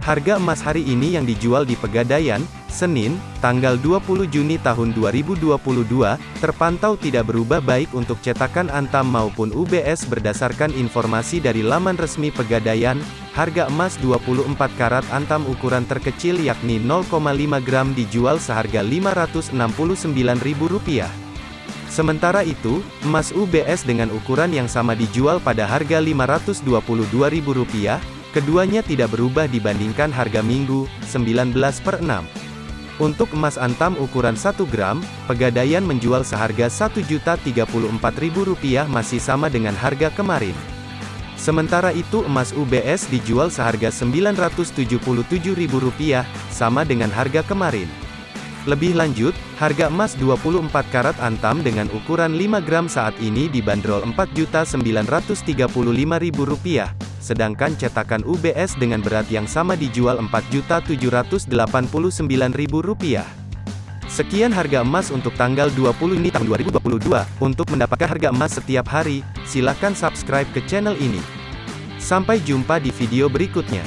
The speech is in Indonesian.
Harga emas hari ini yang dijual di Pegadaian, Senin, tanggal 20 Juni tahun 2022, terpantau tidak berubah baik untuk cetakan Antam maupun UBS berdasarkan informasi dari laman resmi Pegadaian, harga emas 24 karat Antam ukuran terkecil yakni 0,5 gram dijual seharga Rp569.000. Sementara itu, emas UBS dengan ukuran yang sama dijual pada harga Rp522.000, Keduanya tidak berubah dibandingkan harga Minggu, 19 per 6. Untuk emas antam ukuran 1 gram, Pegadaian menjual seharga Rp1.034.000 masih sama dengan harga kemarin. Sementara itu emas UBS dijual seharga Rp977.000, sama dengan harga kemarin. Lebih lanjut, harga emas 24 karat antam dengan ukuran 5 gram saat ini dibanderol Rp4.935.000 sedangkan cetakan UBS dengan berat yang sama dijual Rp4.789.000. Sekian harga emas untuk tanggal 20 ini tahun 2022. Untuk mendapatkan harga emas setiap hari, silakan subscribe ke channel ini. Sampai jumpa di video berikutnya.